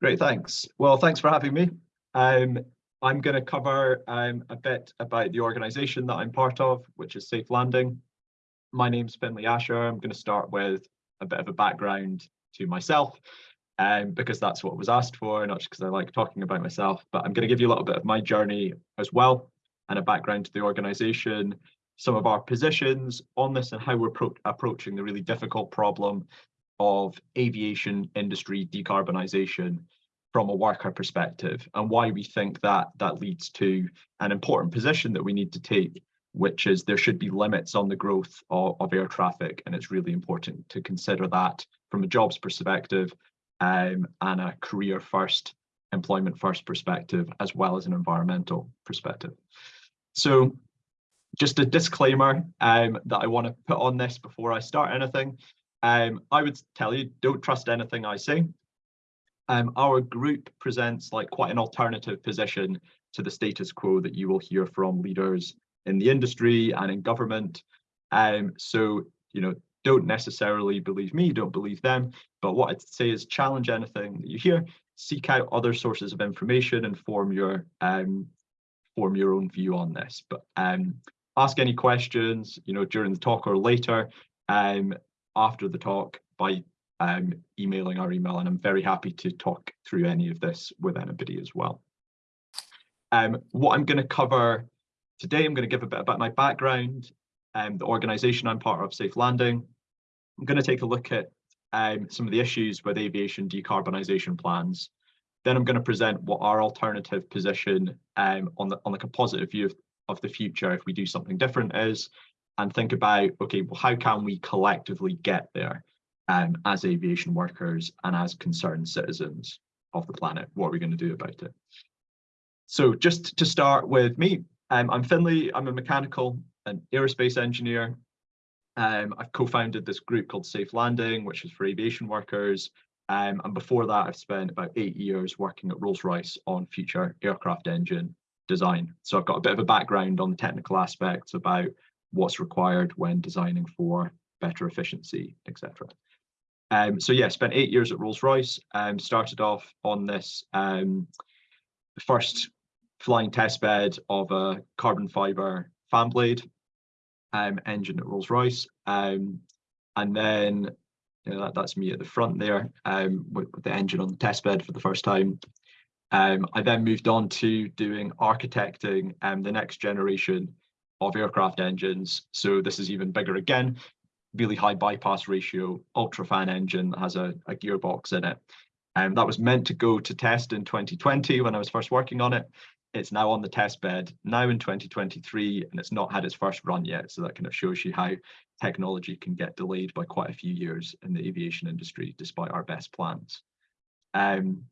Great, thanks. Well, thanks for having me. Um, I'm going to cover um, a bit about the organisation that I'm part of, which is Safe Landing. My name's Finlay Asher. I'm going to start with a bit of a background to myself, um, because that's what was asked for, not just because I like talking about myself, but I'm going to give you a little bit of my journey as well, and a background to the organisation, some of our positions on this and how we're approaching the really difficult problem of aviation industry decarbonisation from a worker perspective and why we think that that leads to an important position that we need to take which is there should be limits on the growth of, of air traffic and it's really important to consider that from a jobs perspective um, and a career first employment first perspective as well as an environmental perspective so just a disclaimer um, that I want to put on this before I start anything. Um, I would tell you, don't trust anything I say. Um, our group presents like quite an alternative position to the status quo that you will hear from leaders in the industry and in government. Um, so, you know, don't necessarily believe me, don't believe them. But what I'd say is challenge anything that you hear, seek out other sources of information and form your um, form your own view on this. But um, ask any questions, you know, during the talk or later um, after the talk by um, emailing our email, and I'm very happy to talk through any of this with anybody as well. Um, what I'm going to cover today, I'm going to give a bit about my background, um, the organisation I'm part of, Safe Landing. I'm going to take a look at um, some of the issues with aviation decarbonisation plans. Then I'm going to present what our alternative position um, on the on the composite view of of the future if we do something different is and think about okay well how can we collectively get there um, as aviation workers and as concerned citizens of the planet? What are we going to do about it? So just to start with me um, i'm finlay i'm a mechanical and aerospace engineer. Um, i've co-founded this group called safe landing which is for aviation workers. Um, and before that i've spent about eight years working at rolls-royce on future aircraft engine design. So I've got a bit of a background on the technical aspects about what's required when designing for better efficiency, etc. Um, so yeah, spent eight years at Rolls-Royce, um, started off on this um, first flying test bed of a carbon fiber fan blade um, engine at Rolls-Royce. Um, and then you know, that, that's me at the front there with, with, the engine on the test bed for the first time. I then moved on to doing architecting the next generation of aircraft engines. So this is even bigger again, really high bypass ratio, ultrafan engine that has a, a gearbox in it. And um, that was meant to go to test in 2020 when I was first working on it. It's now on the test bed now in 2023 and it's not had its first run yet. So that kind of shows you how technology can get delayed by quite a few years in the aviation industry, despite our best plans. Um,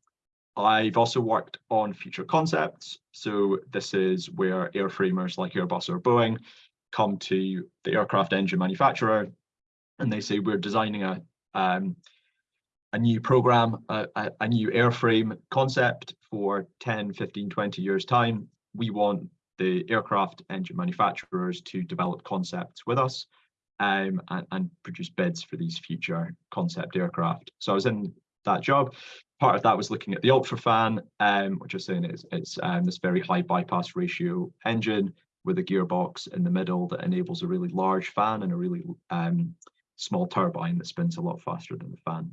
I've also worked on future concepts. So this is where airframers like Airbus or Boeing come to the aircraft engine manufacturer and they say we're designing a um, a new program, a, a, a, new airframe concept for 10, 15, 20 years time. We want the aircraft engine manufacturers to develop concepts with us um, and, and produce bids for these future concept aircraft. So I was in that job part of that was looking at the UltraFan, um, which I was saying is it's um, this very high bypass ratio engine with a gearbox in the middle that enables a really large fan and a really um, small turbine that spins a lot faster than the fan.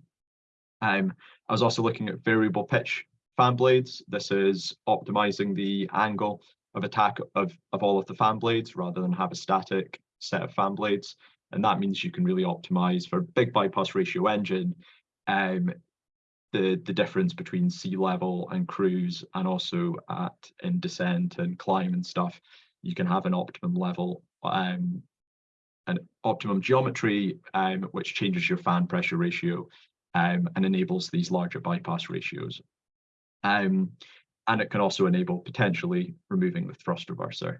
Um, I was also looking at variable pitch fan blades. This is optimizing the angle of attack of, of all of the fan blades rather than have a static set of fan blades. And that means you can really optimize for big bypass ratio engine um, the the difference between sea level and cruise and also at in descent and climb and stuff you can have an optimum level um an optimum geometry um which changes your fan pressure ratio um and enables these larger bypass ratios. Um and it can also enable potentially removing the thrust reverser.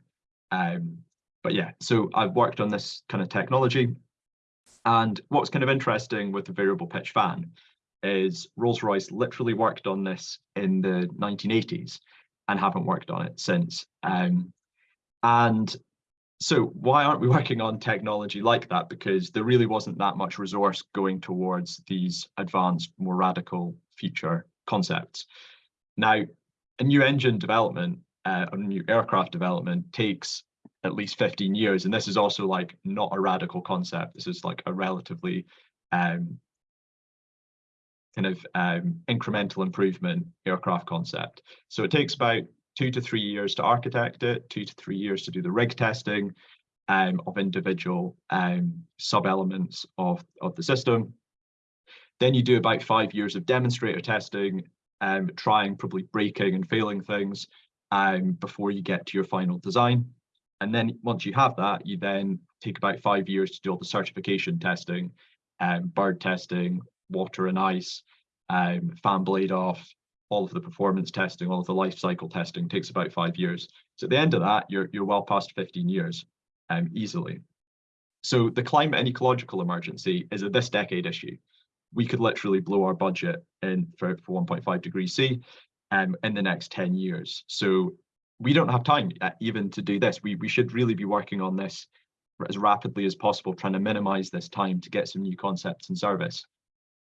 Um but yeah so i've worked on this kind of technology. And what's kind of interesting with the variable pitch fan is Rolls-Royce literally worked on this in the 1980s and haven't worked on it since. Um, and so why aren't we working on technology like that? Because there really wasn't that much resource going towards these advanced, more radical future concepts. Now, a new engine development, uh, a new aircraft development takes at least 15 years. And this is also like not a radical concept. This is like a relatively um, kind of um, incremental improvement aircraft concept. So it takes about two to three years to architect it, two to three years to do the rig testing um, of individual um, sub-elements of, of the system. Then you do about five years of demonstrator testing, um, trying, probably breaking and failing things um, before you get to your final design. And then once you have that, you then take about five years to do all the certification testing, um, bird testing, water and ice, um, fan blade off, all of the performance testing, all of the life cycle testing takes about five years. So at the end of that, you're, you're well past 15 years um, easily. So the climate and ecological emergency is a this decade issue. We could literally blow our budget in for, for 1.5 degrees C um, in the next 10 years. So we don't have time uh, even to do this. We, we should really be working on this as rapidly as possible, trying to minimize this time to get some new concepts in service,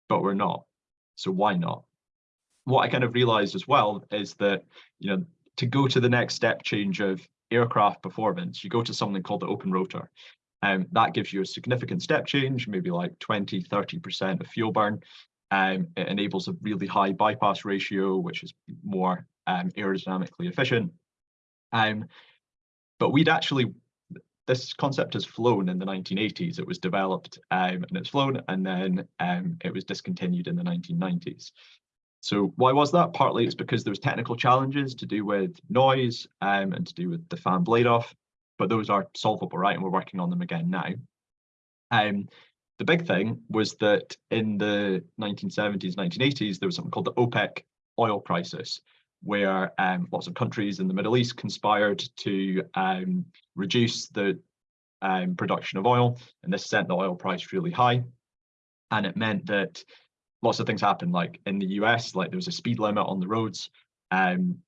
but we're not. So why not? What I kind of realized as well is that, you know, to go to the next step change of aircraft performance, you go to something called the open rotor. Um, that gives you a significant step change, maybe like 20, 30% of fuel burn. Um, it enables a really high bypass ratio, which is more um, aerodynamically efficient. Um, but we'd actually, this concept has flown in the 1980s. It was developed um, and it's flown, and then um, it was discontinued in the 1990s. So why was that? Partly it's because there was technical challenges to do with noise um, and to do with the fan blade off, but those are solvable, right? And we're working on them again now. Um, the big thing was that in the 1970s, 1980s, there was something called the OPEC oil crisis, where um, lots of countries in the Middle East conspired to um, reduce the um, production of oil, and this sent the oil price really high. And it meant that lots of things happened, like in the US, like there was a speed limit on the roads, um,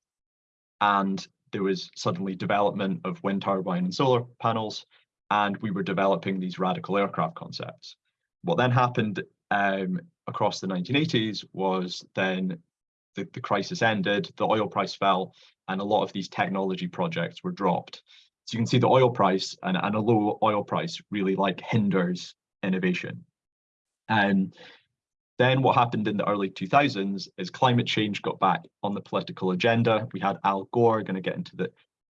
and there was suddenly development of wind turbine and solar panels, and we were developing these radical aircraft concepts. What then happened um, across the 1980s was then the, the crisis ended, the oil price fell, and a lot of these technology projects were dropped. So you can see the oil price and, and a low oil price really like hinders innovation. And then what happened in the early 2000s is climate change got back on the political agenda. We had Al Gore going to get into the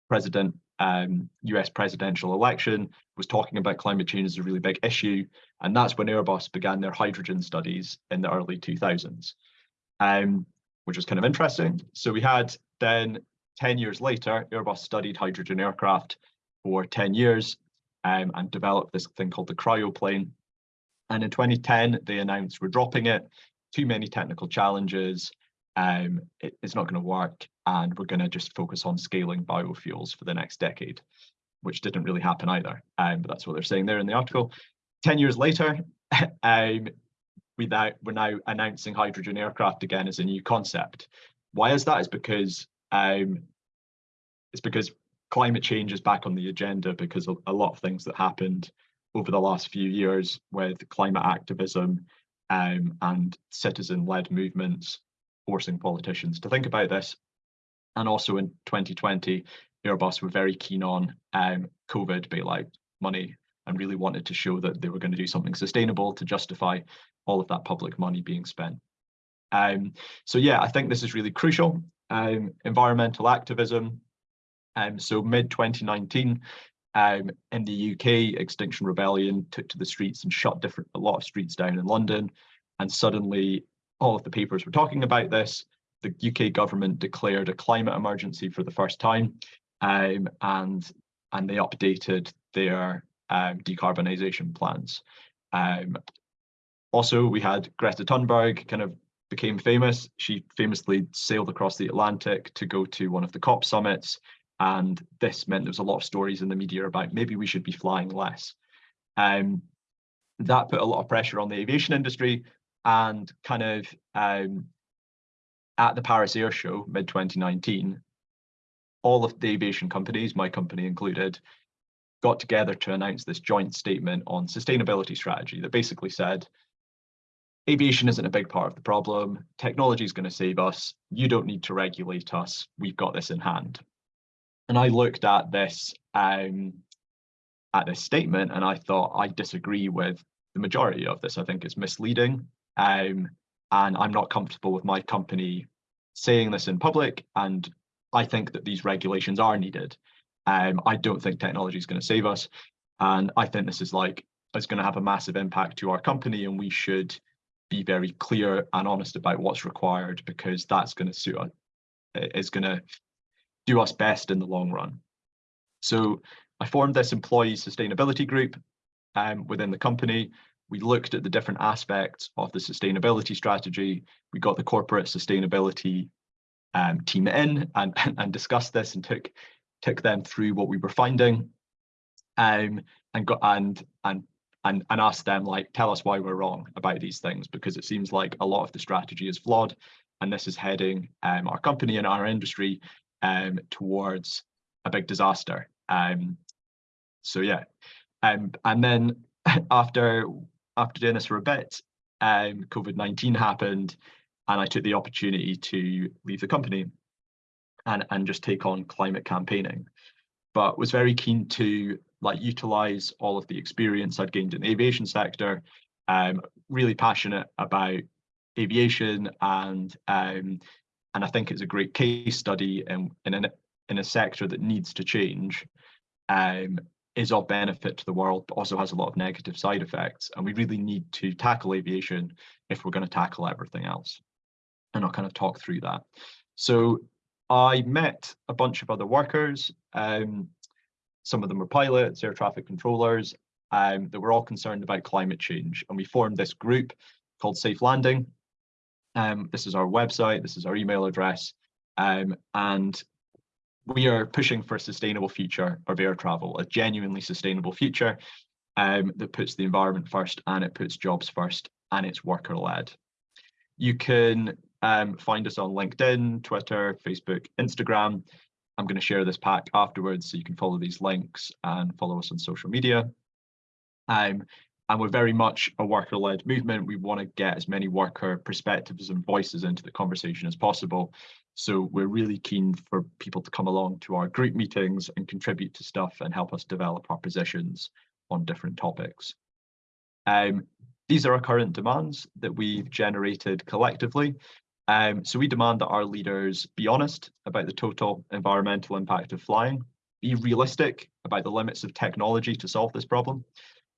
president um, US presidential election, was talking about climate change as a really big issue. And that's when Airbus began their hydrogen studies in the early 2000s. Um, which was kind of interesting. So we had then 10 years later, Airbus studied hydrogen aircraft for 10 years um, and developed this thing called the cryoplane. And in 2010, they announced we're dropping it, too many technical challenges, um, it, it's not going to work, and we're going to just focus on scaling biofuels for the next decade, which didn't really happen either. Um, but that's what they're saying there in the article. 10 years later, um, now, we're now announcing hydrogen aircraft again as a new concept. Why is that? It's because um, it's because climate change is back on the agenda because a lot of things that happened over the last few years with climate activism um, and citizen-led movements forcing politicians to think about this. And also in 2020, Airbus were very keen on um, COVID bailout money and really wanted to show that they were going to do something sustainable to justify all of that public money being spent. Um, so yeah, I think this is really crucial. Um, environmental activism. Um, so mid 2019, um, in the UK, Extinction Rebellion took to the streets and shut different a lot of streets down in London, and suddenly all of the papers were talking about this. The UK government declared a climate emergency for the first time, um, and and they updated their um, decarbonisation plans. Um, also, we had Greta Thunberg kind of became famous. She famously sailed across the Atlantic to go to one of the COP summits. And this meant there was a lot of stories in the media about maybe we should be flying less. Um, that put a lot of pressure on the aviation industry and kind of um, at the Paris Air Show mid 2019, all of the aviation companies, my company included, got together to announce this joint statement on sustainability strategy that basically said aviation isn't a big part of the problem. Technology is going to save us. You don't need to regulate us. We've got this in hand. And I looked at this um, at this statement and I thought I disagree with the majority of this. I think it's misleading. Um, and I'm not comfortable with my company saying this in public. And I think that these regulations are needed. Um, I don't think technology is going to save us. And I think this is like, is going to have a massive impact to our company and we should be very clear and honest about what's required because that's going to suit us, is going to do us best in the long run. So I formed this employee sustainability group um, within the company. We looked at the different aspects of the sustainability strategy. We got the corporate sustainability um, team in and, and discussed this and took took them through what we were finding um, and got and and and and asked them like tell us why we're wrong about these things because it seems like a lot of the strategy is flawed and this is heading um, our company and our industry um, towards a big disaster. Um, so yeah, um, and then after after doing this for a bit, um, COVID-19 happened and I took the opportunity to leave the company and, and just take on climate campaigning, but was very keen to like utilize all of the experience I'd gained in the aviation sector, um, really passionate about aviation and um, and I think it's a great case study in, in, a, in a sector that needs to change um, is of benefit to the world, but also has a lot of negative side effects. And we really need to tackle aviation if we're going to tackle everything else. And I'll kind of talk through that. So I met a bunch of other workers. Um, some of them were pilots, air traffic controllers, um, that were all concerned about climate change. And we formed this group called Safe Landing. Um, this is our website, this is our email address. Um, and we are pushing for a sustainable future of air travel, a genuinely sustainable future um, that puts the environment first and it puts jobs first and it's worker led. You can um, find us on LinkedIn, Twitter, Facebook, Instagram. I'm going to share this pack afterwards so you can follow these links and follow us on social media. Um, and we're very much a worker-led movement. We want to get as many worker perspectives and voices into the conversation as possible. So we're really keen for people to come along to our group meetings and contribute to stuff and help us develop our positions on different topics. Um, these are our current demands that we've generated collectively. Um, so we demand that our leaders be honest about the total environmental impact of flying, be realistic about the limits of technology to solve this problem,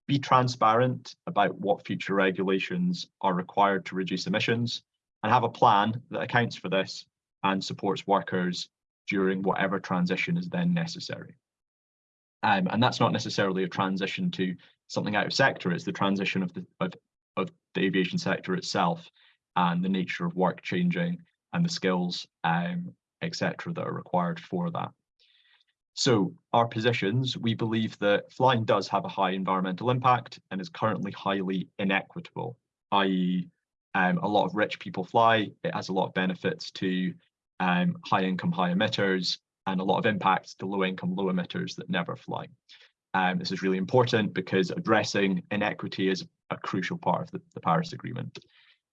be transparent about what future regulations are required to reduce emissions, and have a plan that accounts for this and supports workers during whatever transition is then necessary. Um, and that's not necessarily a transition to something out of sector, it's the transition of the, of, of the aviation sector itself and the nature of work changing and the skills, um, etc., that are required for that. So our positions, we believe that flying does have a high environmental impact and is currently highly inequitable, i.e. Um, a lot of rich people fly, it has a lot of benefits to um, high income, high emitters, and a lot of impacts to low income, low emitters that never fly. Um, this is really important because addressing inequity is a crucial part of the, the Paris Agreement.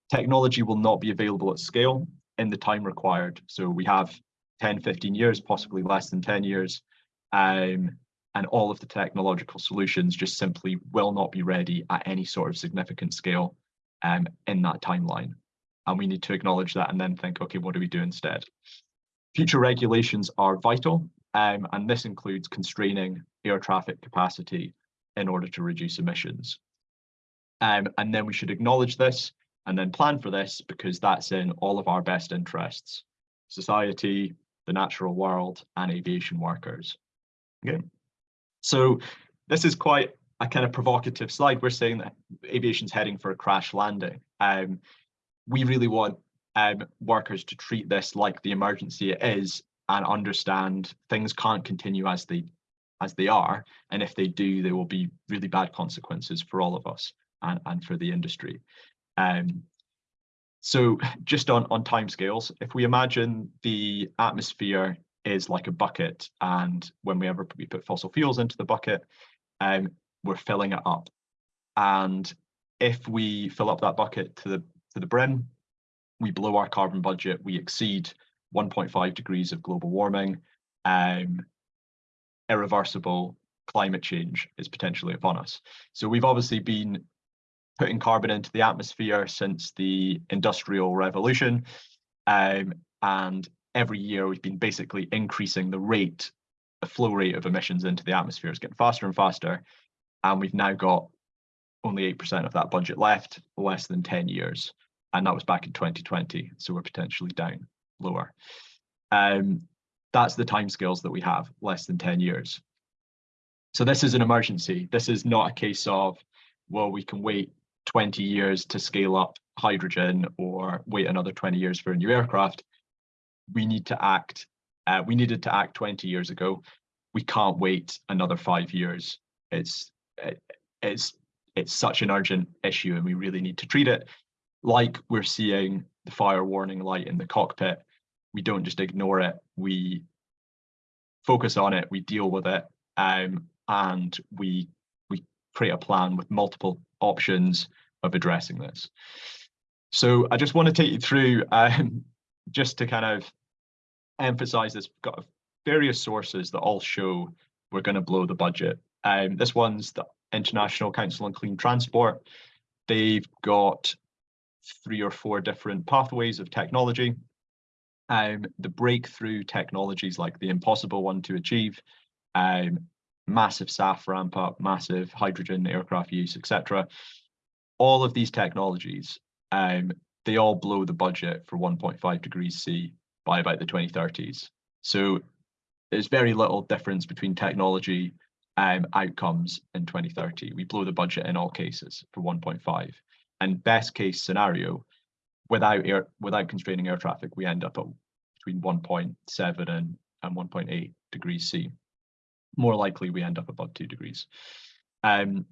Technology will not be available at scale in the time required. So we have 10, 15 years, possibly less than 10 years. Um, and all of the technological solutions just simply will not be ready at any sort of significant scale um, in that timeline. And we need to acknowledge that and then think, okay, what do we do instead? Future regulations are vital, um, and this includes constraining air traffic capacity in order to reduce emissions. Um, and then we should acknowledge this and then plan for this because that's in all of our best interests, society, the natural world, and aviation workers. Okay, so this is quite a kind of provocative slide. We're saying that aviation's heading for a crash landing. Um, we really want um, workers to treat this like the emergency it is and understand things can't continue as they as they are. And if they do, there will be really bad consequences for all of us and, and for the industry. Um, so just on, on timescales, if we imagine the atmosphere is like a bucket and when we ever we put fossil fuels into the bucket, um, we're filling it up. And if we fill up that bucket to the to the brim, we blow our carbon budget, we exceed 1.5 degrees of global warming, um, irreversible climate change is potentially upon us. So we've obviously been putting carbon into the atmosphere since the industrial revolution. Um, and every year we've been basically increasing the rate, the flow rate of emissions into the atmosphere is getting faster and faster. And we've now got only 8% of that budget left, less than 10 years. And that was back in 2020. So we're potentially down lower. Um, that's the timescales that we have, less than 10 years. So this is an emergency. This is not a case of, well, we can wait 20 years to scale up hydrogen or wait another 20 years for a new aircraft. We need to act. Uh, we needed to act 20 years ago. We can't wait another five years. It's it's it's such an urgent issue, and we really need to treat it like we're seeing the fire warning light in the cockpit. We don't just ignore it. We focus on it. We deal with it, um, and we we create a plan with multiple options of addressing this. So I just want to take you through um, just to kind of emphasize this. We've got various sources that all show we're going to blow the budget. Um, this one's the International Council on Clean Transport. They've got three or four different pathways of technology. Um, the breakthrough technologies like the impossible one to achieve, um, massive SAF ramp up, massive hydrogen aircraft use, etc. All of these technologies, um, they all blow the budget for 1.5 degrees C by about the 2030s. So there's very little difference between technology um, outcomes in 2030. We blow the budget in all cases for 1.5. And best case scenario, without air without constraining air traffic, we end up at between 1.7 and, and 1.8 degrees C more likely we end up above two degrees. Um,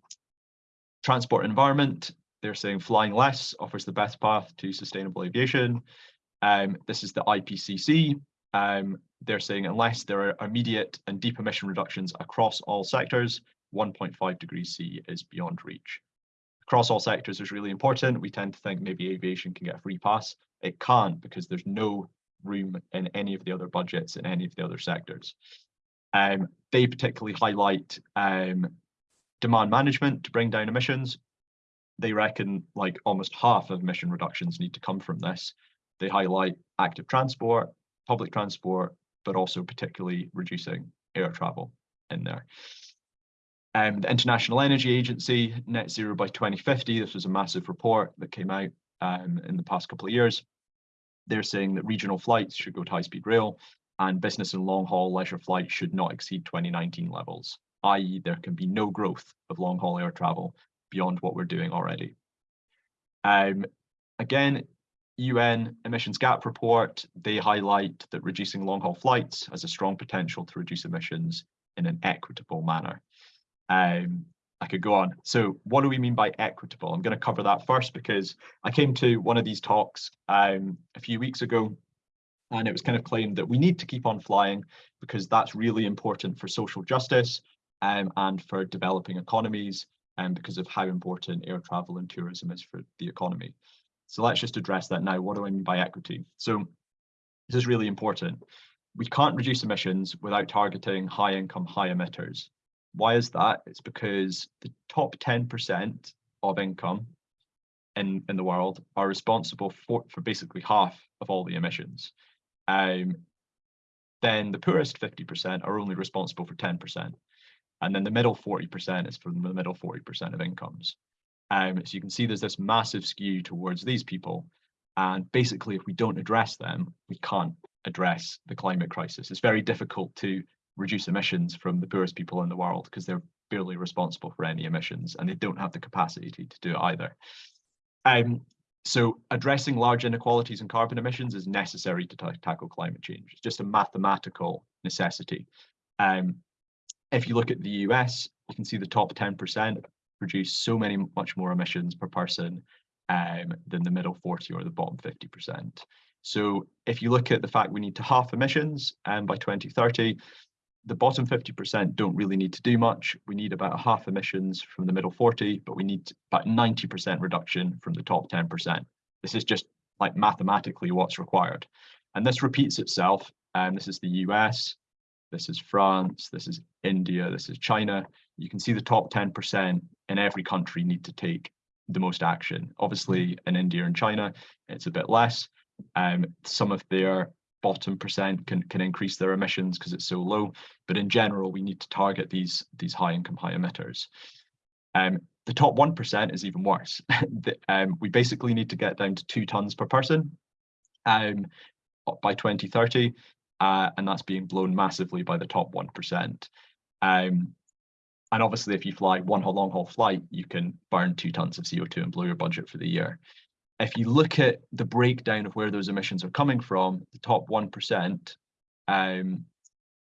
transport environment, they're saying flying less offers the best path to sustainable aviation. Um, this is the IPCC. Um, they're saying unless there are immediate and deep emission reductions across all sectors, 1.5 degrees C is beyond reach. Across all sectors is really important. We tend to think maybe aviation can get a free pass. It can't because there's no room in any of the other budgets in any of the other sectors. Um, they particularly highlight um, demand management to bring down emissions. They reckon like almost half of emission reductions need to come from this. They highlight active transport, public transport, but also particularly reducing air travel in there. Um, the International Energy Agency, net zero by 2050, this was a massive report that came out um, in the past couple of years. They're saying that regional flights should go to high-speed rail and business and long haul leisure flights should not exceed 2019 levels, i.e. there can be no growth of long haul air travel beyond what we're doing already. Um, again, UN emissions gap report, they highlight that reducing long haul flights has a strong potential to reduce emissions in an equitable manner. Um, I could go on. So what do we mean by equitable? I'm going to cover that first because I came to one of these talks um, a few weeks ago and it was kind of claimed that we need to keep on flying because that's really important for social justice um, and for developing economies and um, because of how important air travel and tourism is for the economy. So let's just address that now. What do I mean by equity? So this is really important. We can't reduce emissions without targeting high income, high emitters. Why is that? It's because the top 10% of income in, in the world are responsible for, for basically half of all the emissions um, then the poorest 50% are only responsible for 10%. And then the middle 40% is for the middle 40% of incomes. Um, so you can see there's this massive skew towards these people. And basically, if we don't address them, we can't address the climate crisis. It's very difficult to reduce emissions from the poorest people in the world because they're barely responsible for any emissions and they don't have the capacity to do it either. Um, so addressing large inequalities in carbon emissions is necessary to tackle climate change. It's just a mathematical necessity. Um, if you look at the US, you can see the top 10% produce so many much more emissions per person um, than the middle 40 or the bottom 50%. So if you look at the fact we need to half emissions um, by 2030, the bottom 50% don't really need to do much. We need about half emissions from the middle 40, but we need about 90% reduction from the top 10%. This is just like mathematically what's required. And this repeats itself. And this is the US, this is France, this is India, this is China. You can see the top 10% in every country need to take the most action. Obviously, in India and China, it's a bit less. Um, some of their bottom percent can, can increase their emissions because it's so low. But in general, we need to target these, these high income, high emitters. Um, the top 1% is even worse. the, um, we basically need to get down to two tons per person um, by 2030. Uh, and that's being blown massively by the top 1%. Um, and obviously, if you fly one long haul flight, you can burn two tons of CO2 and blow your budget for the year if you look at the breakdown of where those emissions are coming from, the top 1% um,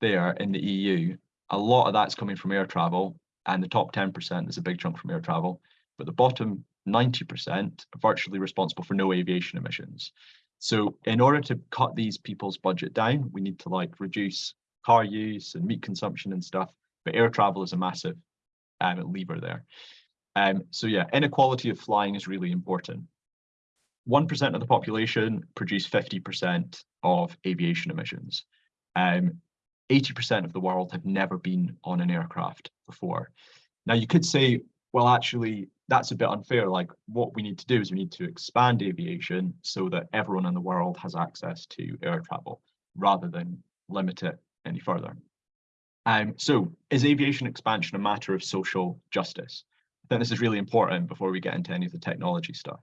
there in the EU, a lot of that's coming from air travel, and the top 10% is a big chunk from air travel, but the bottom 90% are virtually responsible for no aviation emissions. So in order to cut these people's budget down, we need to like reduce car use and meat consumption and stuff, but air travel is a massive um, lever there. Um, so yeah, inequality of flying is really important. 1% of the population produce 50% of aviation emissions. 80% um, of the world have never been on an aircraft before. Now you could say, well, actually, that's a bit unfair. Like what we need to do is we need to expand aviation so that everyone in the world has access to air travel rather than limit it any further. Um, so is aviation expansion a matter of social justice? I think this is really important before we get into any of the technology stuff.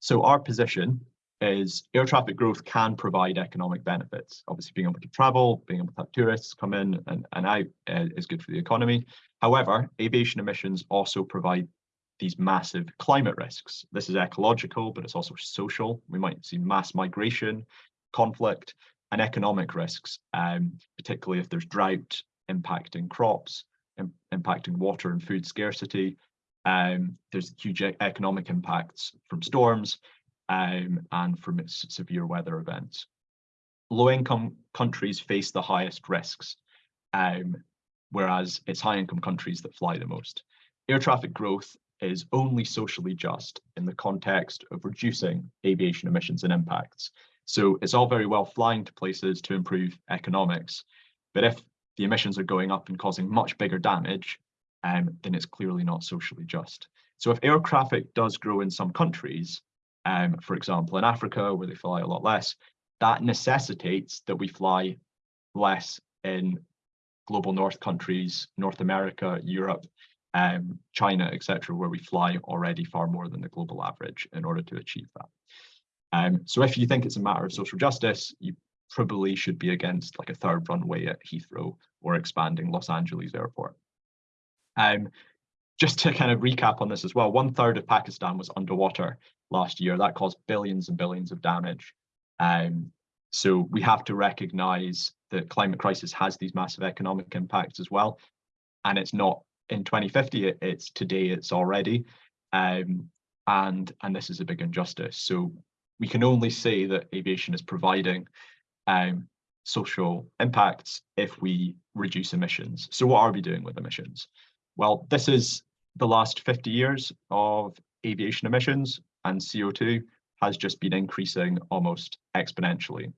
So our position is air traffic growth can provide economic benefits. Obviously, being able to travel, being able to have tourists come in and, and out uh, is good for the economy. However, aviation emissions also provide these massive climate risks. This is ecological, but it's also social. We might see mass migration, conflict, and economic risks, um, particularly if there's drought impacting crops, impacting water and food scarcity, um, there's huge economic impacts from storms um, and from severe weather events. Low-income countries face the highest risks, um, whereas it's high-income countries that fly the most. Air traffic growth is only socially just in the context of reducing aviation emissions and impacts. So it's all very well flying to places to improve economics, but if the emissions are going up and causing much bigger damage, um, then it's clearly not socially just. So if air traffic does grow in some countries, um, for example, in Africa, where they fly a lot less, that necessitates that we fly less in global north countries, North America, Europe, um, China, etc., where we fly already far more than the global average in order to achieve that. Um, so if you think it's a matter of social justice, you probably should be against like a third runway at Heathrow or expanding Los Angeles airport. Um, just to kind of recap on this as well, one third of Pakistan was underwater last year. That caused billions and billions of damage. Um, so we have to recognize that climate crisis has these massive economic impacts as well. And it's not in 2050, it, it's today, it's already. Um, and, and this is a big injustice. So we can only say that aviation is providing um, social impacts if we reduce emissions. So what are we doing with emissions? Well, this is the last 50 years of aviation emissions and CO2 has just been increasing almost exponentially.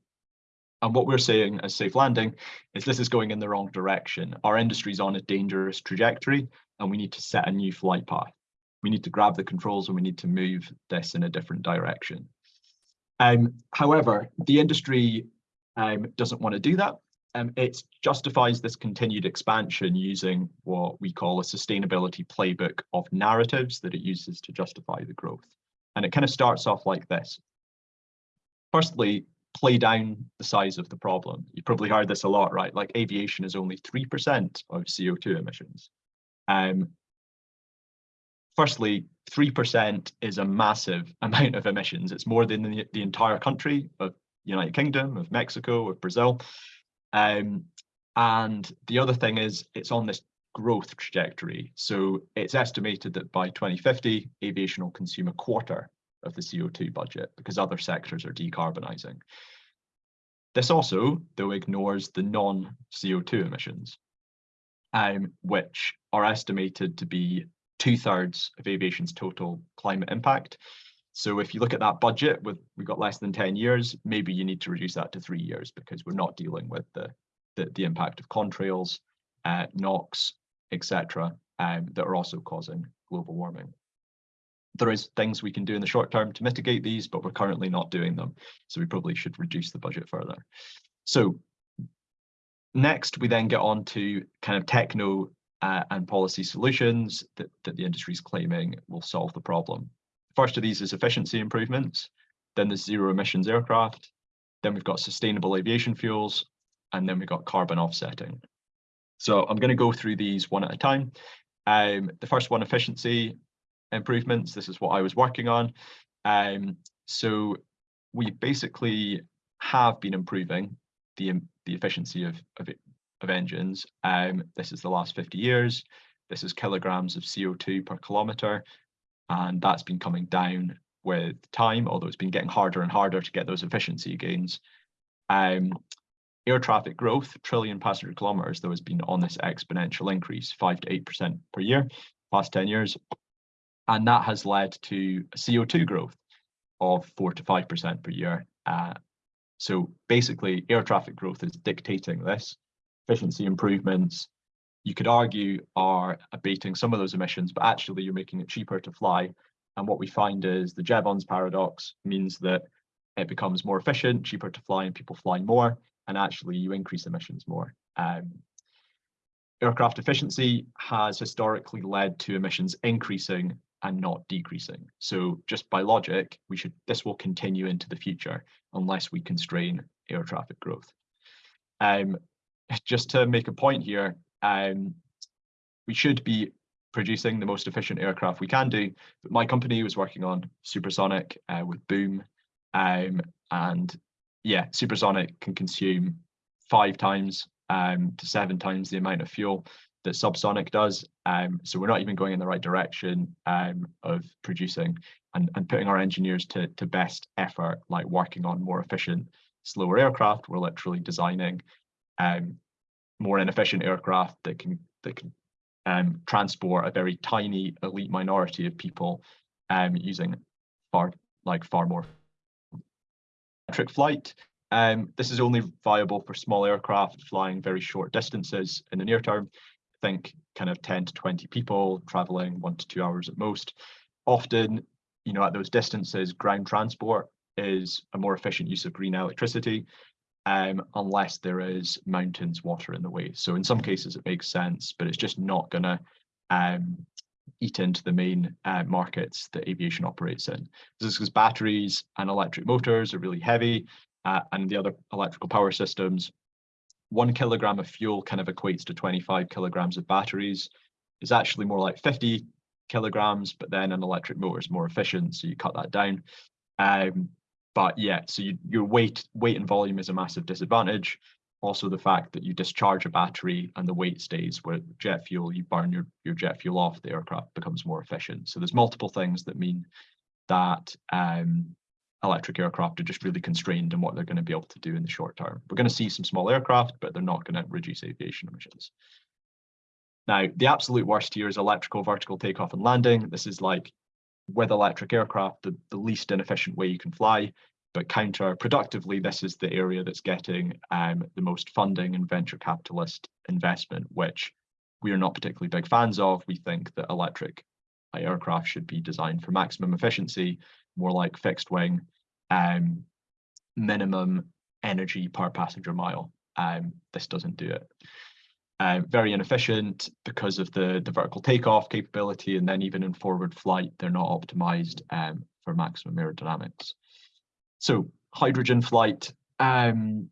And what we're saying as Safe Landing is this is going in the wrong direction. Our industry's on a dangerous trajectory and we need to set a new flight path. We need to grab the controls and we need to move this in a different direction. Um, however, the industry um, doesn't want to do that um, it justifies this continued expansion using what we call a sustainability playbook of narratives that it uses to justify the growth. And it kind of starts off like this. Firstly, play down the size of the problem. You probably heard this a lot, right? Like aviation is only 3% of CO2 emissions. Um, firstly, 3% is a massive amount of emissions. It's more than the, the entire country of United Kingdom, of Mexico, of Brazil. Um, and the other thing is it's on this growth trajectory. So it's estimated that by 2050, aviation will consume a quarter of the CO2 budget because other sectors are decarbonising. This also, though, ignores the non-CO2 emissions, um, which are estimated to be two thirds of aviation's total climate impact. So if you look at that budget with we've got less than 10 years, maybe you need to reduce that to three years because we're not dealing with the, the, the impact of contrails, uh, NOx, etc., um, that are also causing global warming. There is things we can do in the short term to mitigate these, but we're currently not doing them. So we probably should reduce the budget further. So next, we then get on to kind of techno uh, and policy solutions that, that the industry is claiming will solve the problem. First of these is efficiency improvements, then there's zero emissions aircraft, then we've got sustainable aviation fuels, and then we've got carbon offsetting. So I'm going to go through these one at a time. Um, the first one, efficiency improvements. This is what I was working on. Um, so we basically have been improving the, the efficiency of, of, of engines. Um, this is the last 50 years. This is kilograms of CO2 per kilometer and that's been coming down with time, although it's been getting harder and harder to get those efficiency gains. Um, air traffic growth, trillion passenger kilometers, though, has been on this exponential increase, 5 to 8% per year, past 10 years. And that has led to CO2 growth of 4 to 5% per year. Uh, so basically, air traffic growth is dictating this. Efficiency improvements, you could argue are abating some of those emissions, but actually you're making it cheaper to fly. And what we find is the Jevons paradox means that it becomes more efficient, cheaper to fly, and people fly more, and actually you increase emissions more. Um, aircraft efficiency has historically led to emissions increasing and not decreasing. So just by logic, we should this will continue into the future unless we constrain air traffic growth. Um, just to make a point here, um, we should be producing the most efficient aircraft we can do. But my company was working on supersonic uh, with Boom, um, and yeah, supersonic can consume five times um, to seven times the amount of fuel that subsonic does. Um, so we're not even going in the right direction um, of producing and, and putting our engineers to, to best effort, like working on more efficient, slower aircraft. We're literally designing um, more inefficient aircraft that can that can um, transport a very tiny elite minority of people um, using far like far more electric flight. Um, this is only viable for small aircraft flying very short distances in the near term. Think kind of 10 to 20 people traveling one to two hours at most. Often, you know, at those distances, ground transport is a more efficient use of green electricity um, unless there is mountains water in the way. So in some cases it makes sense, but it's just not going to um, eat into the main uh, markets that aviation operates in. This is because batteries and electric motors are really heavy uh, and the other electrical power systems, one kilogram of fuel kind of equates to 25 kilograms of batteries. It's actually more like 50 kilograms, but then an electric motor is more efficient, so you cut that down. Um, but yeah, so you, your weight, weight and volume is a massive disadvantage. Also, the fact that you discharge a battery and the weight stays with jet fuel, you burn your, your jet fuel off, the aircraft becomes more efficient. So there's multiple things that mean that um, electric aircraft are just really constrained in what they're going to be able to do in the short term. We're going to see some small aircraft, but they're not going to reduce aviation emissions. Now, the absolute worst here is electrical vertical takeoff and landing. This is like with electric aircraft, the, the least inefficient way you can fly. But counterproductively, this is the area that's getting um, the most funding and venture capitalist investment, which we are not particularly big fans of. We think that electric aircraft should be designed for maximum efficiency, more like fixed wing, um, minimum energy per passenger mile. Um, this doesn't do it. Uh, very inefficient because of the, the vertical takeoff capability, and then even in forward flight, they're not optimized um, for maximum aerodynamics. So hydrogen flight, um,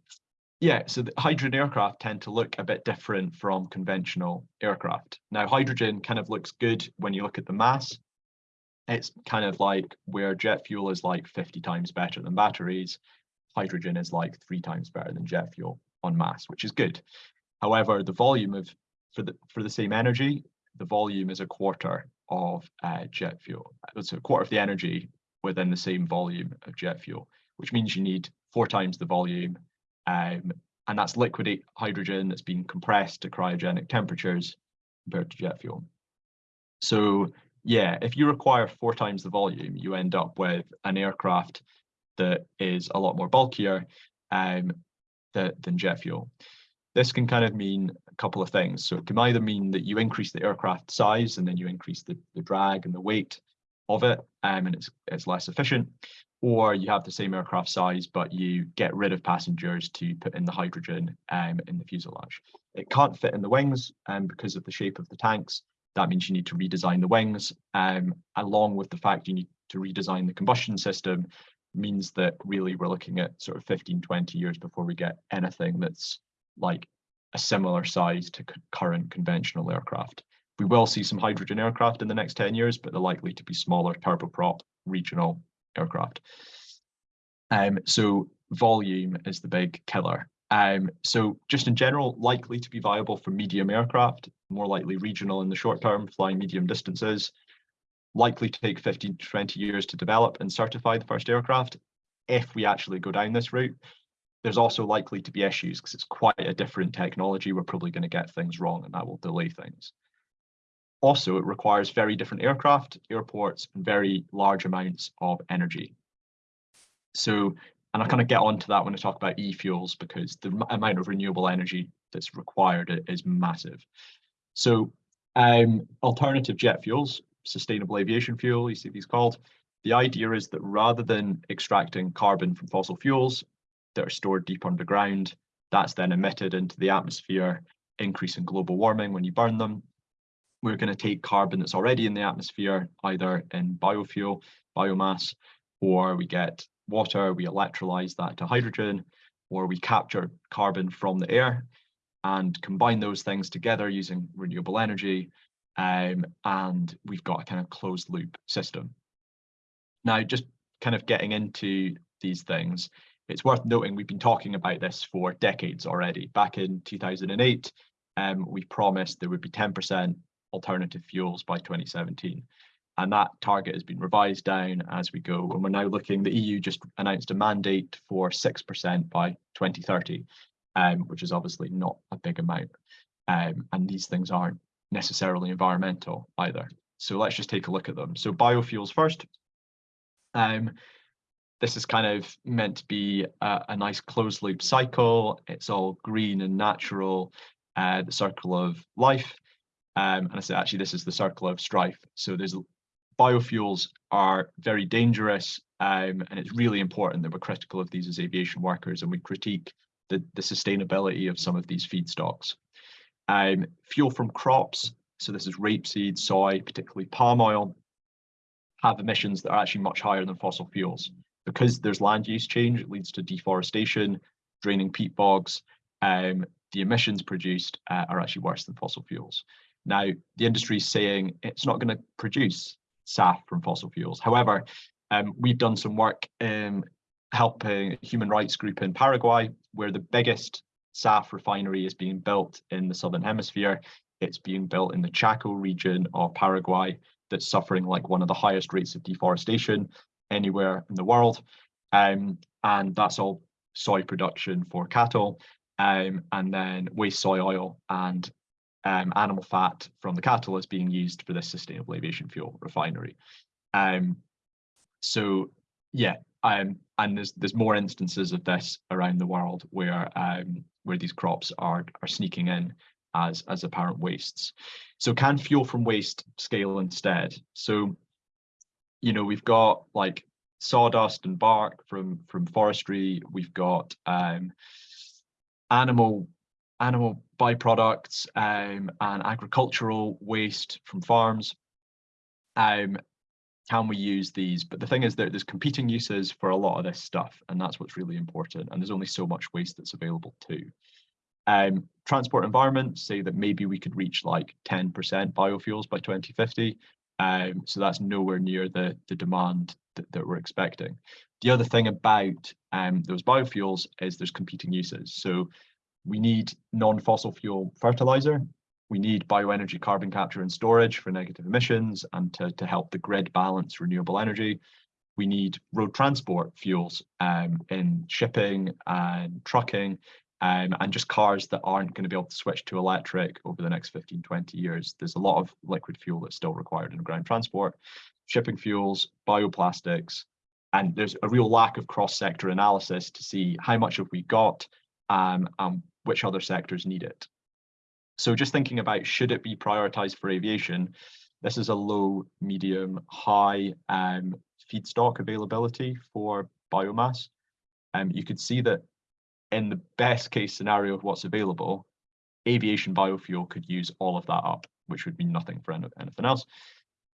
yeah, so the hydrogen aircraft tend to look a bit different from conventional aircraft. Now, hydrogen kind of looks good when you look at the mass. It's kind of like where jet fuel is like 50 times better than batteries, hydrogen is like three times better than jet fuel on mass, which is good. However, the volume of for the for the same energy, the volume is a quarter of uh, jet fuel. It's a quarter of the energy within the same volume of jet fuel, which means you need four times the volume Um, and that's liquid hydrogen that's being compressed to cryogenic temperatures compared to jet fuel. So yeah, if you require four times the volume, you end up with an aircraft that is a lot more bulkier um, than jet fuel. This can kind of mean a couple of things. So it can either mean that you increase the aircraft size and then you increase the, the drag and the weight of it um, and it's, it's less efficient, or you have the same aircraft size, but you get rid of passengers to put in the hydrogen um, in the fuselage. It can't fit in the wings um, because of the shape of the tanks. That means you need to redesign the wings, um, along with the fact you need to redesign the combustion system means that really we're looking at sort of 15, 20 years before we get anything that's like a similar size to current conventional aircraft. We will see some hydrogen aircraft in the next 10 years, but they're likely to be smaller turboprop regional aircraft. Um, so volume is the big killer. Um, so just in general, likely to be viable for medium aircraft, more likely regional in the short term, flying medium distances, likely to take 15 to 20 years to develop and certify the first aircraft if we actually go down this route. There's also likely to be issues because it's quite a different technology. We're probably going to get things wrong and that will delay things. Also, it requires very different aircraft, airports, and very large amounts of energy. So, and I kind of get onto that when I talk about e-fuels because the amount of renewable energy that's required is massive. So um, alternative jet fuels, sustainable aviation fuel, you see these called, the idea is that rather than extracting carbon from fossil fuels that are stored deep underground, that's then emitted into the atmosphere, increasing global warming when you burn them, we're going to take carbon that's already in the atmosphere, either in biofuel, biomass, or we get water, we electrolyze that to hydrogen, or we capture carbon from the air and combine those things together using renewable energy. Um, and we've got a kind of closed loop system. Now, just kind of getting into these things, it's worth noting we've been talking about this for decades already. Back in 2008, um, we promised there would be 10% alternative fuels by 2017. And that target has been revised down as we go. And we're now looking, the EU just announced a mandate for 6% by 2030, um, which is obviously not a big amount. Um, and these things aren't necessarily environmental either. So let's just take a look at them. So biofuels first. Um, this is kind of meant to be a, a, nice closed loop cycle. It's all green and natural, uh, the circle of life. Um, and I say, actually, this is the circle of strife. So there's biofuels are very dangerous, um, and it's really important that we're critical of these as aviation workers, and we critique the, the sustainability of some of these feedstocks. Um, fuel from crops, so this is rapeseed, soy, particularly palm oil, have emissions that are actually much higher than fossil fuels. Because there's land use change, it leads to deforestation, draining peat bogs, um, the emissions produced uh, are actually worse than fossil fuels. Now, the industry is saying it's not going to produce SAF from fossil fuels. However, um, we've done some work um, helping a human rights group in Paraguay, where the biggest SAF refinery is being built in the Southern Hemisphere. It's being built in the Chaco region of Paraguay that's suffering like one of the highest rates of deforestation anywhere in the world. Um, and that's all soy production for cattle um, and then waste soy oil and um, animal fat from the cattle is being used for this sustainable aviation fuel refinery. Um, so yeah, um, and there's there's more instances of this around the world where um, where these crops are are sneaking in as as apparent wastes. So can fuel from waste scale instead? So, you know, we've got like sawdust and bark from from forestry. We've got um, animal animal byproducts um, and agricultural waste from farms. Um, can we use these? But the thing is that there's competing uses for a lot of this stuff, and that's what's really important. And there's only so much waste that's available too. Um, transport environment say that maybe we could reach like 10% biofuels by 2050. Um, so that's nowhere near the, the demand that, that we're expecting. The other thing about um, those biofuels is there's competing uses. So we need non-fossil fuel fertilizer. We need bioenergy carbon capture and storage for negative emissions and to, to help the grid balance renewable energy. we need road transport fuels um, in shipping and trucking um, and just cars that aren't going to be able to switch to electric over the next 15, 20 years. There's a lot of liquid fuel that's still required in ground transport, shipping fuels, bioplastics, and there's a real lack of cross-sector analysis to see how much have we got um, and which other sectors need it. So just thinking about should it be prioritized for aviation, this is a low, medium, high um, feedstock availability for biomass. Um, you could see that in the best case scenario of what's available, aviation biofuel could use all of that up, which would mean nothing for anything else.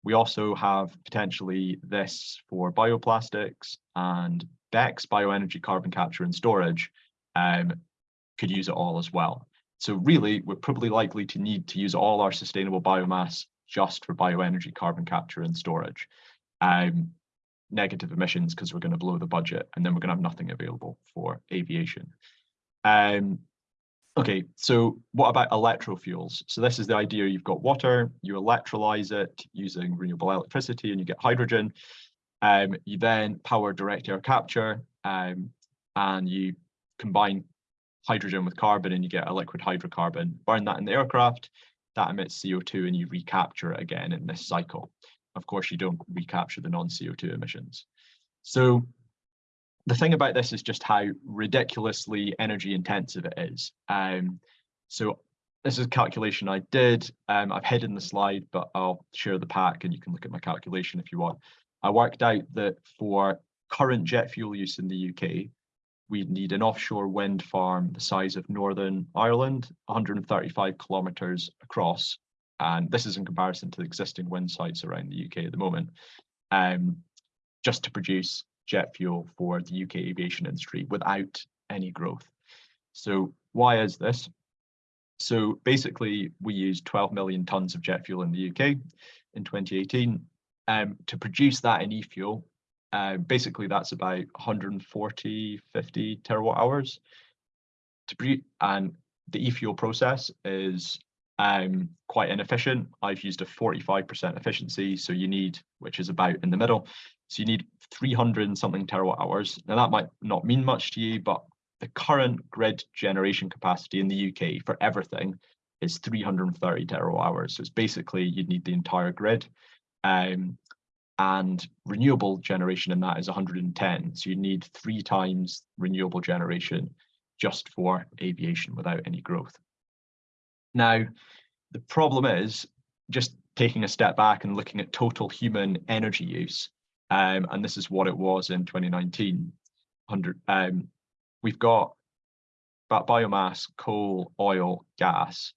We also have potentially this for bioplastics and BECCS, bioenergy carbon capture and storage, um, could use it all as well. So really, we're probably likely to need to use all our sustainable biomass just for bioenergy carbon capture and storage. Um, negative emissions because we're going to blow the budget and then we're going to have nothing available for aviation. Um, okay, so what about electrofuels? So this is the idea you've got water, you electrolyze it using renewable electricity and you get hydrogen. Um, you then power direct air capture um, and you combine hydrogen with carbon and you get a liquid hydrocarbon, burn that in the aircraft, that emits CO2 and you recapture it again in this cycle of course, you don't recapture the non-CO2 emissions. So the thing about this is just how ridiculously energy intensive it is. Um, so this is a calculation I did. Um, I've hidden the slide, but I'll share the pack and you can look at my calculation if you want. I worked out that for current jet fuel use in the UK, we'd need an offshore wind farm the size of Northern Ireland, 135 kilometres across, and this is in comparison to the existing wind sites around the UK at the moment, um, just to produce jet fuel for the UK aviation industry without any growth. So why is this? So basically, we used 12 million tons of jet fuel in the UK in 2018. Um, to produce that in e-fuel, uh, basically that's about 140, 50 terawatt hours. To and the e-fuel process is um, quite inefficient. I've used a 45% efficiency, so you need, which is about in the middle, so you need 300 and something terawatt hours. Now that might not mean much to you, but the current grid generation capacity in the UK for everything is 330 terawatt hours. So it's basically you'd need the entire grid. Um, and renewable generation in that is 110. So you need three times renewable generation just for aviation without any growth. Now, the problem is just taking a step back and looking at total human energy use, um, and this is what it was in 2019. 100, um, we've got biomass, coal, oil, gas,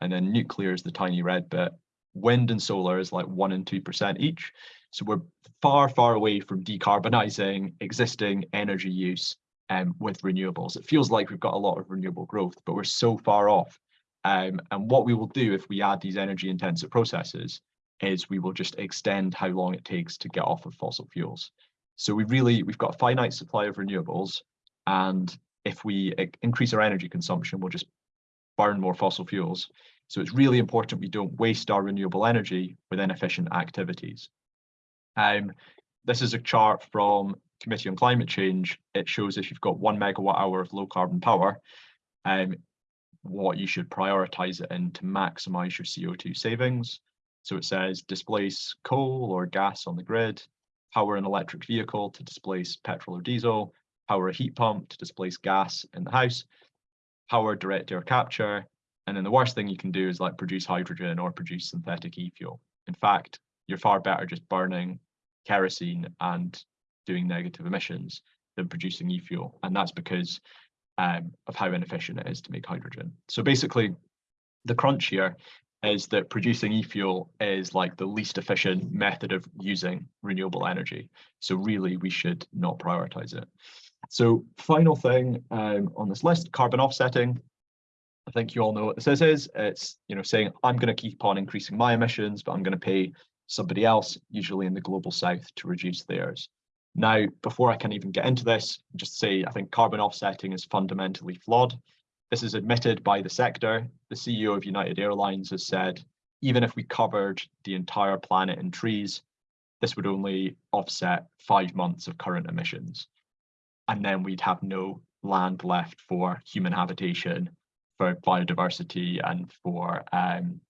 and then nuclear is the tiny red bit. Wind and solar is like one and two percent each. So we're far, far away from decarbonizing existing energy use um, with renewables. It feels like we've got a lot of renewable growth, but we're so far off um, and what we will do if we add these energy intensive processes is we will just extend how long it takes to get off of fossil fuels. So we really, we've got a finite supply of renewables. And if we increase our energy consumption, we'll just burn more fossil fuels. So it's really important we don't waste our renewable energy with inefficient activities. Um, this is a chart from Committee on Climate Change. It shows if you've got one megawatt hour of low carbon power, um, what you should prioritize it in to maximize your CO2 savings. So it says displace coal or gas on the grid, power an electric vehicle to displace petrol or diesel, power a heat pump to displace gas in the house, power direct air capture, and then the worst thing you can do is like produce hydrogen or produce synthetic e-fuel. In fact, you're far better just burning kerosene and doing negative emissions than producing e-fuel. And that's because um, of how inefficient it is to make hydrogen. So basically, the crunch here is that producing e-fuel is like the least efficient method of using renewable energy. So really, we should not prioritize it. So final thing um, on this list, carbon offsetting. I think you all know what this is. It's you know saying I'm going to keep on increasing my emissions, but I'm going to pay somebody else, usually in the global south, to reduce theirs. Now, before I can even get into this, just say I think carbon offsetting is fundamentally flawed. This is admitted by the sector. The CEO of United Airlines has said, even if we covered the entire planet in trees, this would only offset five months of current emissions. And then we'd have no land left for human habitation, for biodiversity and for, um,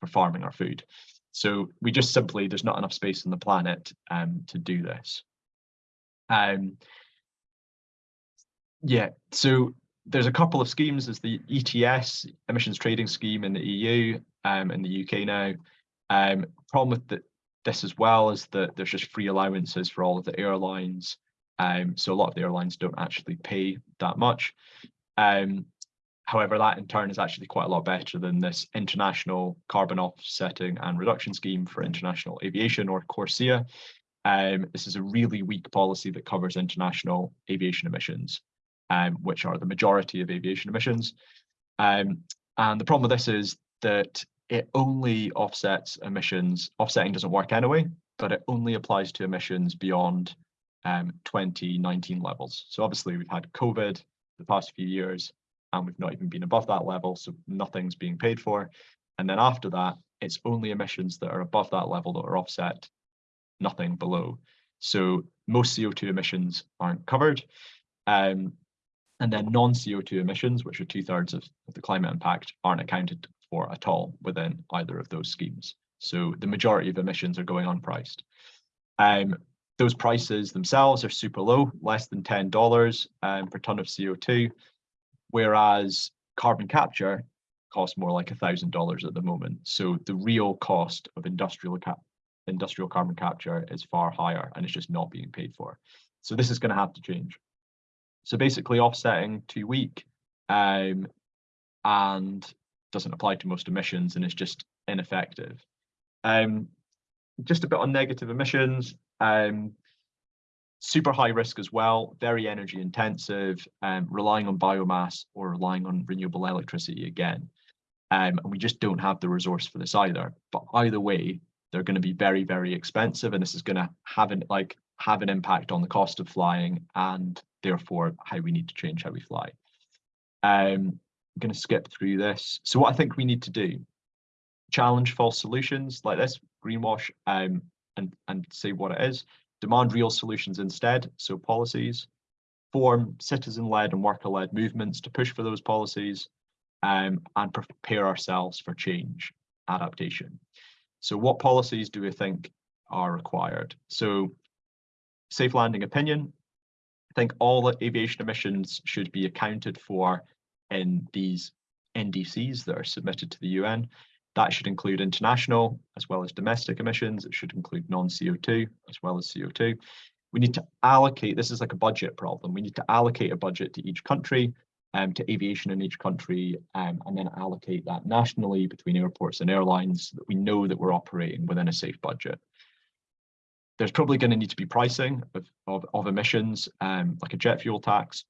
for farming our food. So we just simply, there's not enough space on the planet um, to do this. Um, yeah, so there's a couple of schemes. There's the ETS, emissions trading scheme in the EU um, in the UK now. Um, problem with the, this as well is that there's just free allowances for all of the airlines. Um, so a lot of the airlines don't actually pay that much. Um, however, that in turn is actually quite a lot better than this international carbon offsetting and reduction scheme for international aviation or CORSIA. Um, this is a really weak policy that covers international aviation emissions um, which are the majority of aviation emissions. Um, and the problem with this is that it only offsets emissions. Offsetting doesn't work anyway, but it only applies to emissions beyond um, 2019 levels. So obviously we've had COVID the past few years and we've not even been above that level, so nothing's being paid for. And then after that, it's only emissions that are above that level that are offset, nothing below. So most CO2 emissions aren't covered. Um, and then non-CO2 emissions, which are two thirds of, of the climate impact, aren't accounted for at all within either of those schemes. So the majority of emissions are going unpriced. Um, those prices themselves are super low, less than $10 um, per ton of CO2, whereas carbon capture costs more like $1,000 at the moment. So the real cost of industrial cap industrial carbon capture is far higher and it's just not being paid for. So this is going to have to change. So basically offsetting too weak um, and doesn't apply to most emissions and is just ineffective. Um, just a bit on negative emissions, um, super high risk as well, very energy intensive, um, relying on biomass or relying on renewable electricity again. Um, and we just don't have the resource for this either. But either way, they're going to be very, very expensive, and this is going to have an like have an impact on the cost of flying and therefore how we need to change how we fly. Um, I'm going to skip through this. So what I think we need to do, challenge false solutions like this, greenwash, um, and, and say what it is, demand real solutions instead, so policies, form citizen-led and worker-led movements to push for those policies, um, and prepare ourselves for change, adaptation. So what policies do we think are required? So safe landing opinion, I think all the aviation emissions should be accounted for in these NDCs that are submitted to the UN. That should include international as well as domestic emissions. It should include non-CO2 as well as CO2. We need to allocate, this is like a budget problem. We need to allocate a budget to each country, um, to aviation in each country, um, and then allocate that nationally between airports and airlines so that we know that we're operating within a safe budget there's probably going to need to be pricing of, of, of emissions, um, like a jet fuel tax.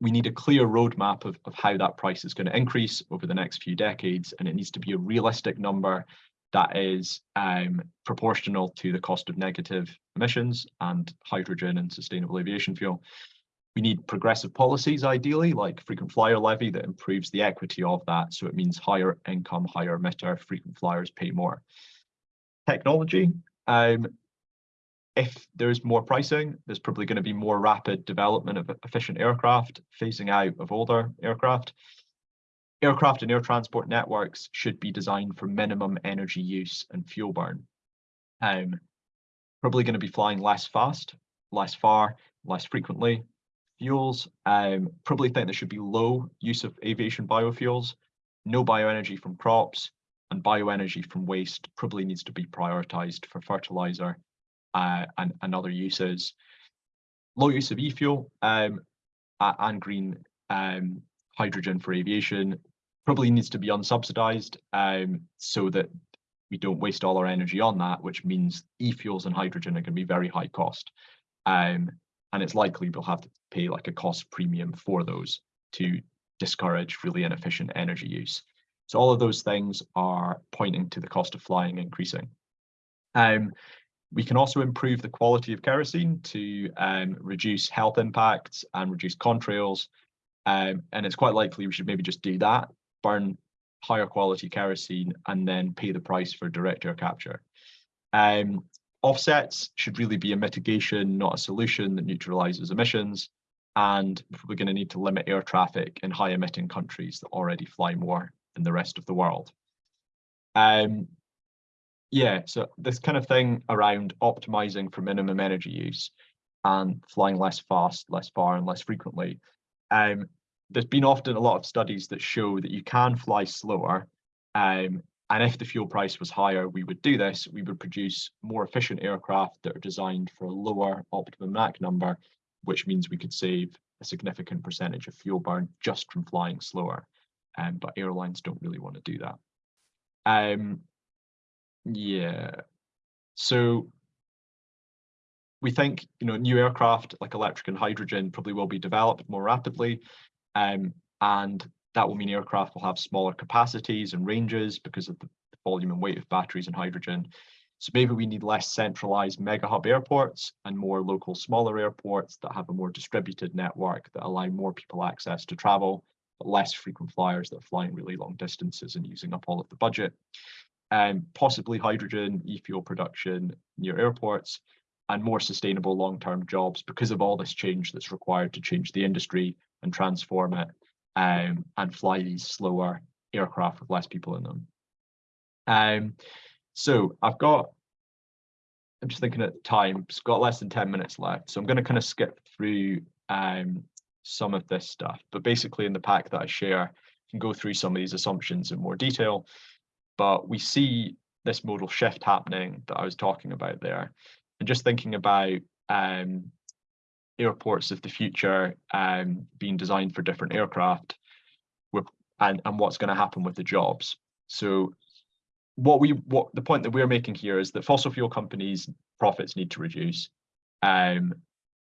We need a clear roadmap of, of how that price is going to increase over the next few decades, and it needs to be a realistic number that is um, proportional to the cost of negative emissions and hydrogen and sustainable aviation fuel. We need progressive policies, ideally, like frequent flyer levy that improves the equity of that. So it means higher income, higher emitter, frequent flyers pay more. Technology, um, if there's more pricing, there's probably going to be more rapid development of efficient aircraft, phasing out of older aircraft. Aircraft and air transport networks should be designed for minimum energy use and fuel burn. Um, probably going to be flying less fast, less far, less frequently. Fuels, um, probably think there should be low use of aviation biofuels, no bioenergy from crops, and bioenergy from waste probably needs to be prioritized for fertilizer uh, and, and other uses. Low use of e-fuel um, and green um, hydrogen for aviation probably needs to be unsubsidized um, so that we don't waste all our energy on that, which means e-fuels and hydrogen are going to be very high cost. Um, and it's likely we'll have to pay like a cost premium for those to discourage really inefficient energy use. So all of those things are pointing to the cost of flying increasing. Um, we can also improve the quality of kerosene to um, reduce health impacts and reduce contrails. Um, and it's quite likely we should maybe just do that, burn higher quality kerosene and then pay the price for direct air capture. Um, offsets should really be a mitigation, not a solution that neutralizes emissions. And we're going to need to limit air traffic in high emitting countries that already fly more than the rest of the world. Um, yeah, so this kind of thing around optimizing for minimum energy use and flying less fast, less far, and less frequently. Um, there's been often a lot of studies that show that you can fly slower. Um, and if the fuel price was higher, we would do this. We would produce more efficient aircraft that are designed for a lower optimum Mach number, which means we could save a significant percentage of fuel burn just from flying slower. Um, but airlines don't really want to do that. Um, yeah. So we think you know new aircraft like electric and hydrogen probably will be developed more rapidly, um, and that will mean aircraft will have smaller capacities and ranges because of the volume and weight of batteries and hydrogen. So maybe we need less centralized mega hub airports and more local smaller airports that have a more distributed network that allow more people access to travel, but less frequent flyers that are flying really long distances and using up all of the budget um, possibly hydrogen, e-fuel production near airports, and more sustainable long-term jobs because of all this change that's required to change the industry and transform it um, and fly these slower aircraft with less people in them. Um, so I've got, I'm just thinking at time, it's got less than 10 minutes left. So I'm going to kind of skip through um, some of this stuff, but basically in the pack that I share, you can go through some of these assumptions in more detail but we see this modal shift happening that I was talking about there. And just thinking about um, airports of the future um, being designed for different aircraft and, and what's going to happen with the jobs. So what we what the point that we're making here is that fossil fuel companies profits need to reduce um,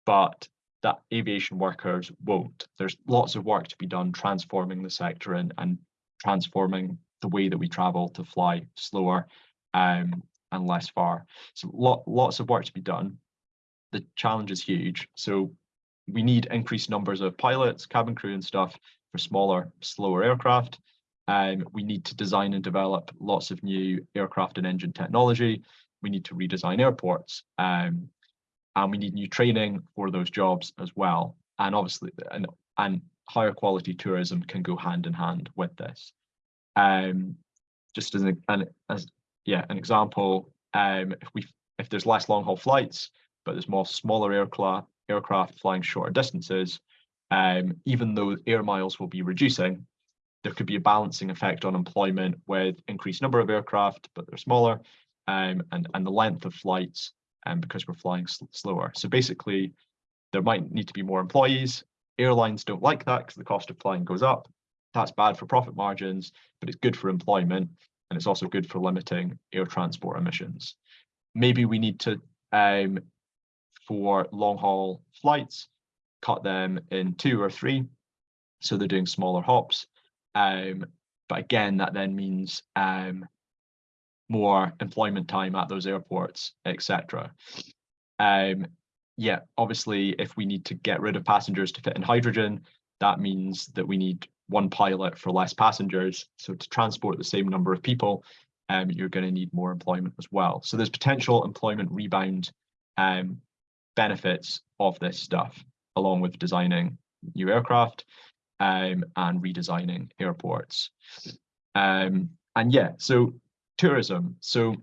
but that aviation workers won't there's lots of work to be done transforming the sector and, and transforming the way that we travel to fly slower um, and less far. So lot, lots of work to be done. The challenge is huge. So we need increased numbers of pilots, cabin crew and stuff for smaller, slower aircraft. Um, we need to design and develop lots of new aircraft and engine technology. We need to redesign airports. Um, and we need new training for those jobs as well. And obviously, and, and higher quality tourism can go hand in hand with this. Um, just as an, as yeah an example, um, if we if there's less long haul flights, but there's more smaller aircraft aircraft flying shorter distances, um, even though air miles will be reducing, there could be a balancing effect on employment with increased number of aircraft, but they're smaller, um, and and the length of flights, and um, because we're flying sl slower. So basically, there might need to be more employees. Airlines don't like that because the cost of flying goes up that's bad for profit margins, but it's good for employment and it's also good for limiting air transport emissions. Maybe we need to, um, for long haul flights, cut them in two or three, so they're doing smaller hops. Um, but again, that then means um, more employment time at those airports, etc. Um, yeah, obviously, if we need to get rid of passengers to fit in hydrogen, that means that we need one pilot for less passengers. So to transport the same number of people, um, you're going to need more employment as well. So there's potential employment rebound um, benefits of this stuff, along with designing new aircraft um, and redesigning airports. Um, and yeah, so tourism. So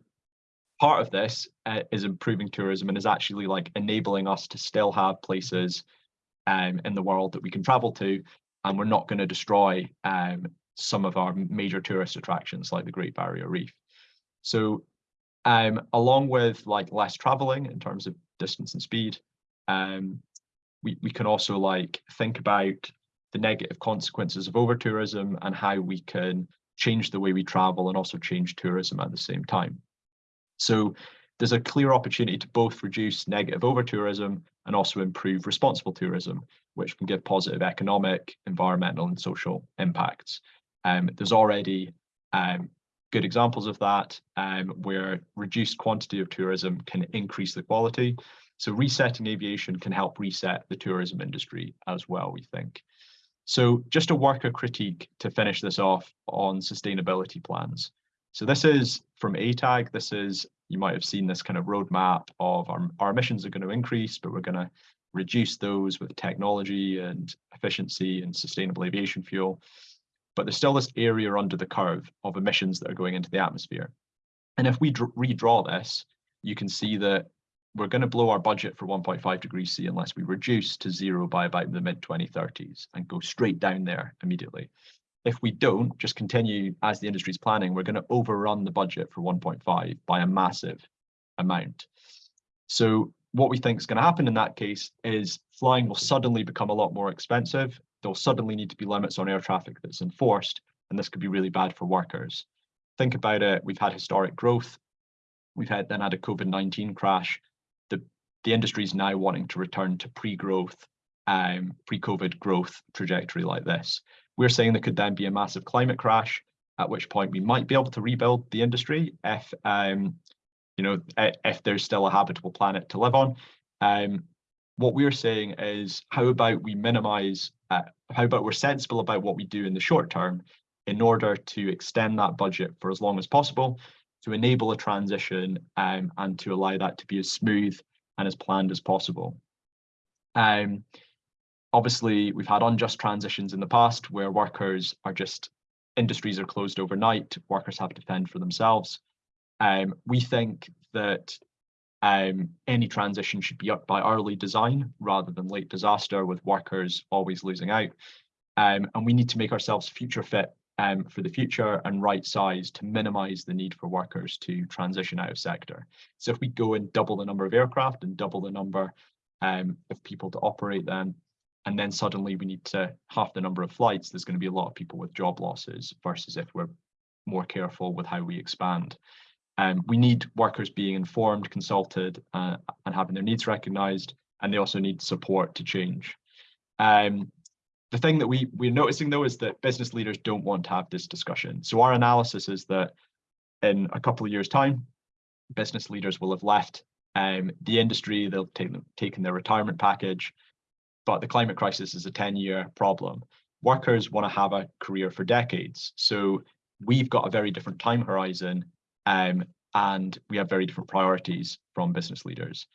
part of this uh, is improving tourism and is actually like enabling us to still have places um, in the world that we can travel to and we're not going to destroy um, some of our major tourist attractions like the Great Barrier Reef. So um, along with like less traveling in terms of distance and speed, um, we, we can also like think about the negative consequences of over tourism and how we can change the way we travel and also change tourism at the same time. So there's a clear opportunity to both reduce negative over tourism and also improve responsible tourism, which can give positive economic, environmental and social impacts. Um, there's already um, good examples of that um, where reduced quantity of tourism can increase the quality. So resetting aviation can help reset the tourism industry as well, we think. So just a worker critique to finish this off on sustainability plans. So this is from ATAG, this is you might have seen this kind of roadmap of our, our emissions are going to increase, but we're going to reduce those with technology and efficiency and sustainable aviation fuel. But there's still this area under the curve of emissions that are going into the atmosphere. And if we redraw this, you can see that we're going to blow our budget for 1.5 degrees C unless we reduce to zero by about the mid 2030s and go straight down there immediately. If we don't just continue as the industry is planning, we're going to overrun the budget for 1.5 by a massive amount. So what we think is going to happen in that case is flying will suddenly become a lot more expensive. There'll suddenly need to be limits on air traffic that's enforced, and this could be really bad for workers. Think about it, we've had historic growth. We've had then had a COVID-19 crash the industry is now wanting to return to pre-growth, um, pre-COVID growth trajectory like this. We're saying there could then be a massive climate crash, at which point we might be able to rebuild the industry if, um, you know, if there's still a habitable planet to live on. Um, what we're saying is, how about we minimize, uh, how about we're sensible about what we do in the short term in order to extend that budget for as long as possible to enable a transition um, and to allow that to be as smooth and as planned as possible. Um, obviously, we've had unjust transitions in the past where workers are just, industries are closed overnight, workers have to fend for themselves. Um, we think that um, any transition should be up by early design rather than late disaster with workers always losing out. Um, and we need to make ourselves future fit um, for the future and right size to minimize the need for workers to transition out of sector. So if we go and double the number of aircraft and double the number um, of people to operate them, and then suddenly we need to half the number of flights, there's going to be a lot of people with job losses versus if we're more careful with how we expand. Um, we need workers being informed, consulted, uh, and having their needs recognised, and they also need support to change. Um, the thing that we we're noticing though is that business leaders don't want to have this discussion. So our analysis is that in a couple of years time, business leaders will have left um, the industry, they'll take taken their retirement package, but the climate crisis is a 10 year problem. Workers want to have a career for decades. So we've got a very different time horizon um, and we have very different priorities from business leaders.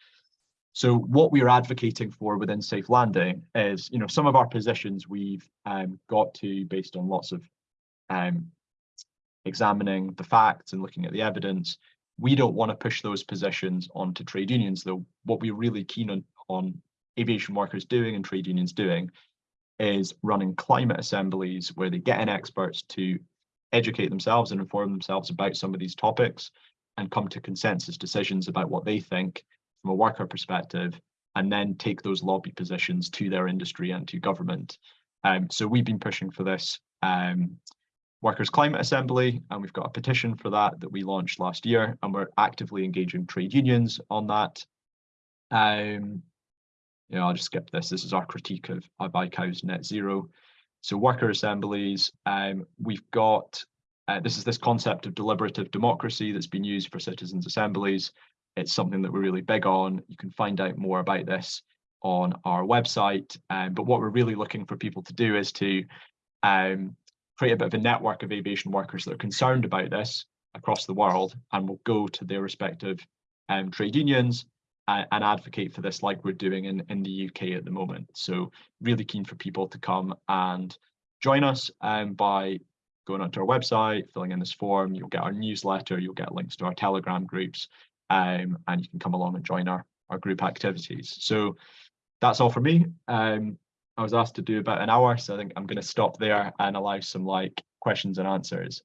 So what we are advocating for within Safe Landing is, you know, some of our positions we've um, got to based on lots of um, examining the facts and looking at the evidence. We don't want to push those positions onto trade unions, though. What we're really keen on, on aviation workers doing and trade unions doing is running climate assemblies where they get in experts to educate themselves and inform themselves about some of these topics and come to consensus decisions about what they think from a worker perspective and then take those lobby positions to their industry and to government. Um, so we've been pushing for this um, Workers' Climate Assembly, and we've got a petition for that that we launched last year, and we're actively engaging trade unions on that. Um, you know, I'll just skip this. This is our critique of ICAO's net zero. So worker assemblies, um, we've got, uh, this is this concept of deliberative democracy that's been used for citizens assemblies it's something that we're really big on. You can find out more about this on our website. Um, but what we're really looking for people to do is to um, create a bit of a network of aviation workers that are concerned about this across the world and will go to their respective um, trade unions and advocate for this like we're doing in, in the UK at the moment. So really keen for people to come and join us um, by going onto our website, filling in this form, you'll get our newsletter, you'll get links to our Telegram groups, um, and you can come along and join our, our group activities. So that's all for me. Um, I was asked to do about an hour, so I think I'm going to stop there and allow some like questions and answers.